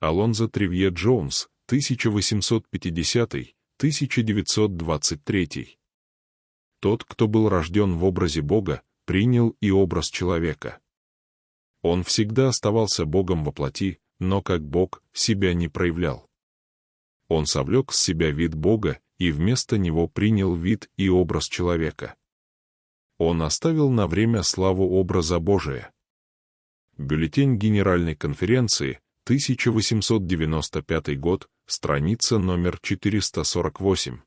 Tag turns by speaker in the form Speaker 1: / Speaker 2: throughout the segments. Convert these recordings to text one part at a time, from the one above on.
Speaker 1: Алонзо Тревье Джонс, 1850-1923. Тот, кто был рожден в образе Бога, принял и образ человека. Он всегда оставался Богом во плоти, но как Бог себя не проявлял. Он совлек с себя вид Бога и вместо него принял вид и образ человека. Он оставил на время славу образа Божия. Бюллетень Генеральной конференции, 1895 год, страница номер 448.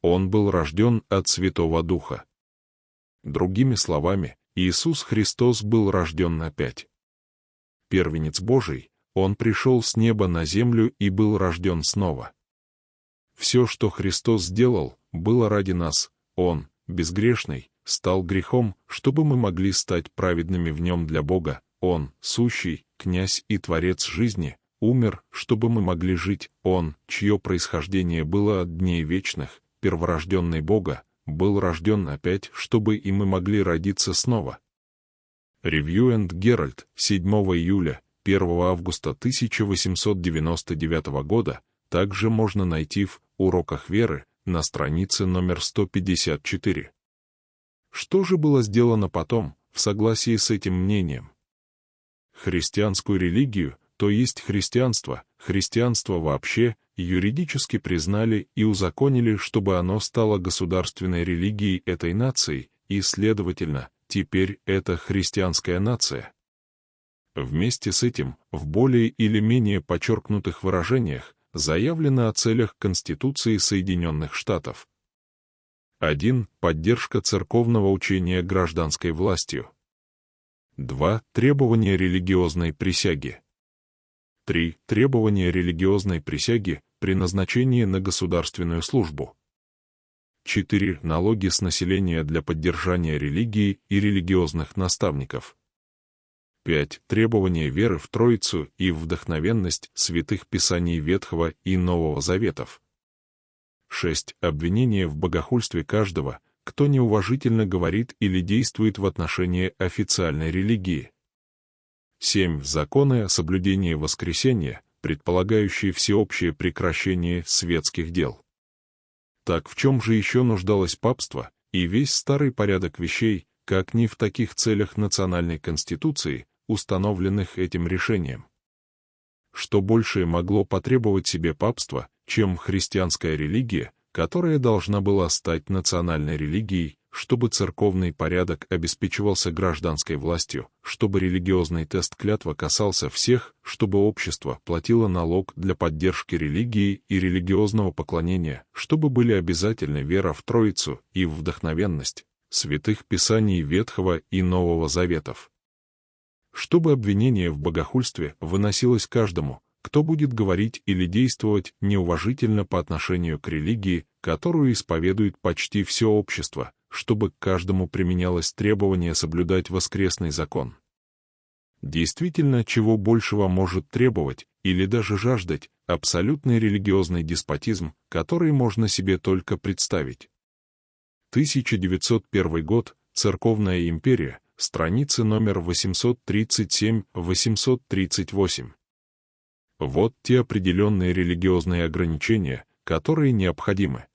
Speaker 1: Он был рожден от Святого Духа. Другими словами, Иисус Христос был рожден опять. Первенец Божий, Он пришел с неба на землю и был рожден снова. Все, что Христос сделал, было ради нас, Он, безгрешный, стал грехом, чтобы мы могли стать праведными в Нем для Бога, Он, сущий, князь и творец жизни, умер, чтобы мы могли жить, Он, чье происхождение было от дней вечных, перворожденный Бога, был рожден опять, чтобы и мы могли родиться снова. Ревью энд Геральт, 7 июля, 1 августа 1899 года, также можно найти в «Уроках веры» на странице номер 154. Что же было сделано потом, в согласии с этим мнением? Христианскую религию, то есть христианство, христианство вообще, юридически признали и узаконили, чтобы оно стало государственной религией этой нации, и, следовательно, теперь это христианская нация. Вместе с этим, в более или менее подчеркнутых выражениях, заявлено о целях Конституции Соединенных Штатов. 1. Поддержка церковного учения гражданской властью. 2. Требования религиозной присяги. 3. Требования религиозной присяги при назначении на государственную службу. 4. Налоги с населения для поддержания религии и религиозных наставников. 5. Требования веры в Троицу и вдохновенность святых писаний Ветхого и Нового Заветов. 6. Обвинение в богохульстве каждого, кто неуважительно говорит или действует в отношении официальной религии. 7. Законы о соблюдении воскресения, предполагающие всеобщее прекращение светских дел. Так в чем же еще нуждалось папство и весь старый порядок вещей, как не в таких целях национальной конституции, установленных этим решением? Что большее могло потребовать себе папство, чем христианская религия, которая должна была стать национальной религией, чтобы церковный порядок обеспечивался гражданской властью, чтобы религиозный тест клятва касался всех, чтобы общество платило налог для поддержки религии и религиозного поклонения, чтобы были обязательны вера в Троицу и вдохновенность святых писаний Ветхого и Нового Заветов. Чтобы обвинение в богохульстве выносилось каждому, кто будет говорить или действовать неуважительно по отношению к религии, которую исповедует почти все общество, чтобы к каждому применялось требование соблюдать воскресный закон. Действительно, чего большего может требовать или даже жаждать абсолютный религиозный деспотизм, который можно себе только представить. 1901 год, Церковная империя, страницы номер 837-838. Вот те определенные религиозные ограничения, которые необходимы.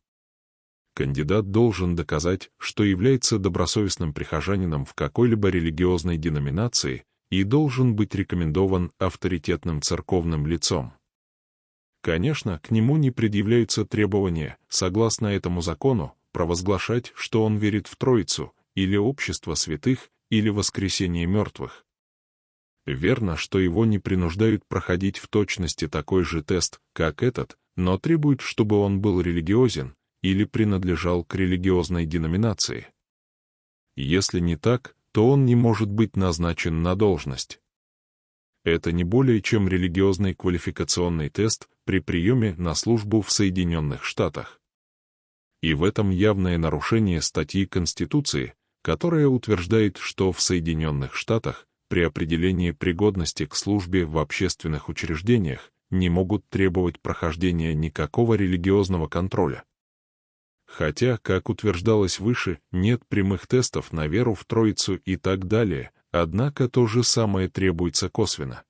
Speaker 1: Кандидат должен доказать, что является добросовестным прихожанином в какой-либо религиозной деноминации и должен быть рекомендован авторитетным церковным лицом. Конечно, к нему не предъявляются требования, согласно этому закону, провозглашать, что он верит в Троицу, или общество святых, или воскресение мертвых. Верно, что его не принуждают проходить в точности такой же тест, как этот, но требуют, чтобы он был религиозен или принадлежал к религиозной деноминации. Если не так, то он не может быть назначен на должность. Это не более чем религиозный квалификационный тест при приеме на службу в Соединенных Штатах. И в этом явное нарушение статьи Конституции, которая утверждает, что в Соединенных Штатах при определении пригодности к службе в общественных учреждениях не могут требовать прохождения никакого религиозного контроля. Хотя, как утверждалось выше, нет прямых тестов на веру в Троицу и так далее, однако то же самое требуется косвенно.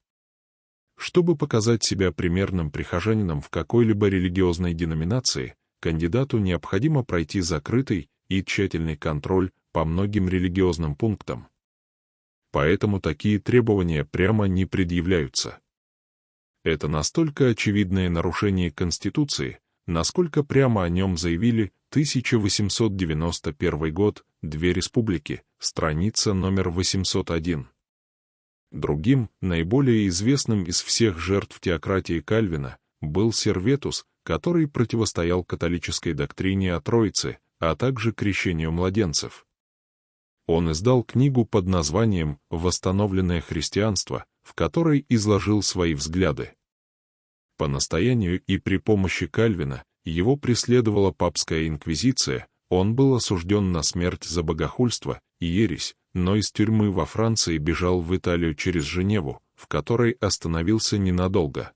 Speaker 1: Чтобы показать себя примерным прихожанином в какой-либо религиозной деноминации, кандидату необходимо пройти закрытый и тщательный контроль по многим религиозным пунктам. Поэтому такие требования прямо не предъявляются. Это настолько очевидное нарушение Конституции, насколько прямо о нем заявили 1891 год, Две республики, страница номер 801. Другим, наиболее известным из всех жертв теократии Кальвина, был Серветус, который противостоял католической доктрине о Троице, а также крещению младенцев. Он издал книгу под названием «Восстановленное христианство», в которой изложил свои взгляды. По настоянию и при помощи Кальвина его преследовала папская инквизиция, он был осужден на смерть за богохульство и ересь, но из тюрьмы во Франции бежал в Италию через Женеву, в которой остановился ненадолго.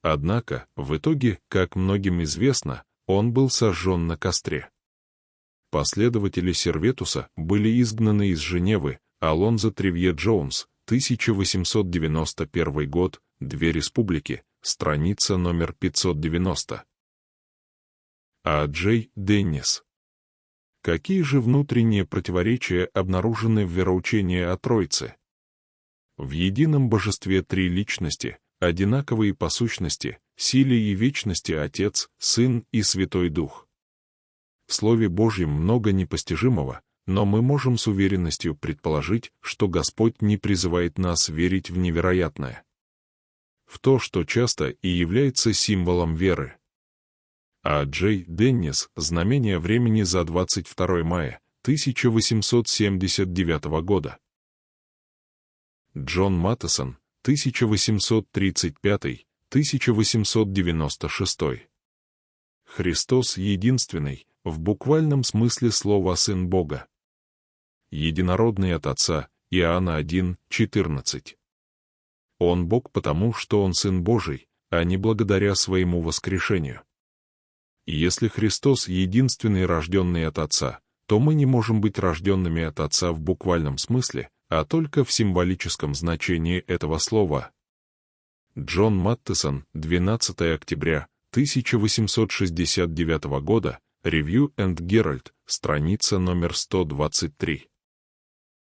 Speaker 1: Однако, в итоге, как многим известно, он был сожжен на костре. Последователи Серветуса были изгнаны из Женевы, Алонзо Тревье Джонс, 1891 год, Две республики, страница номер 590. А Джей Деннис Какие же внутренние противоречия обнаружены в вероучении о Троице? В едином божестве три личности, одинаковые по сущности, силе и вечности Отец, Сын и Святой Дух. В Слове Божьем много непостижимого, но мы можем с уверенностью предположить, что Господь не призывает нас верить в невероятное. В то, что часто и является символом веры а Джей Деннис «Знамение времени за 22 мая 1879 года». Джон Маттесон, 1835-1896. Христос единственный, в буквальном смысле слова Сын Бога. Единородный от Отца, Иоанна 1, 14. Он Бог потому, что Он Сын Божий, а не благодаря своему воскрешению. Если Христос единственный рожденный от Отца, то мы не можем быть рожденными от Отца в буквальном смысле, а только в символическом значении этого слова. Джон Маттесон, 12 октября 1869 года, Review and Herald, страница номер 123.